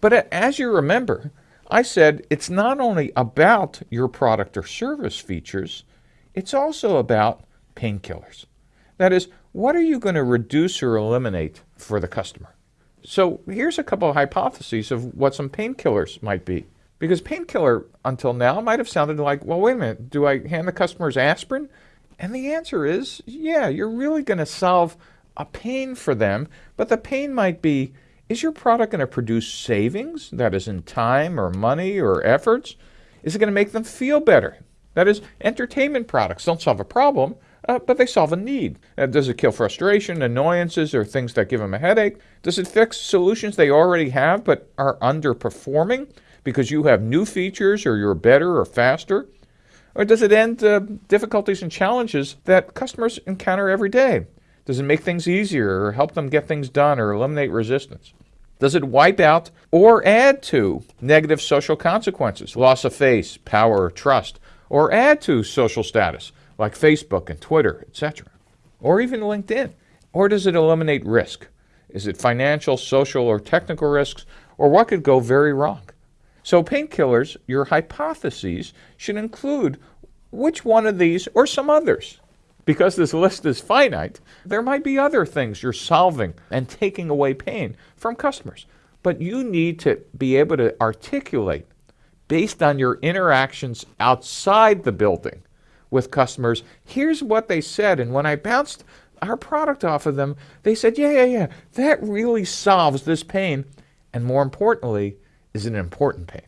But as you remember, I said it's not only about your product or service features, it's also about painkillers. That is, what are you going to reduce or eliminate for the customer? So here's a couple of hypotheses of what some painkillers might be. Because painkiller until now might have sounded like, well, wait a minute, do I hand the customers aspirin? And the answer is, yeah, you're really going to solve a pain for them, but the pain might be, is your product going to produce savings, that is in time or money or efforts? Is it going to make them feel better? That is, entertainment products don't solve a problem, uh, but they solve a need. Uh, does it kill frustration, annoyances, or things that give them a headache? Does it fix solutions they already have but are underperforming because you have new features or you're better or faster? Or does it end uh, difficulties and challenges that customers encounter every day? Does it make things easier or help them get things done or eliminate resistance? Does it wipe out or add to negative social consequences, loss of face, power, or trust, or add to social status like Facebook and Twitter, etc., or even LinkedIn? Or does it eliminate risk? Is it financial, social, or technical risks, or what could go very wrong? So painkillers, your hypotheses should include which one of these or some others. Because this list is finite, there might be other things you're solving and taking away pain from customers. But you need to be able to articulate based on your interactions outside the building with customers, here's what they said. And when I bounced our product off of them, they said, yeah, yeah, yeah, that really solves this pain. And more importantly, is an important pain.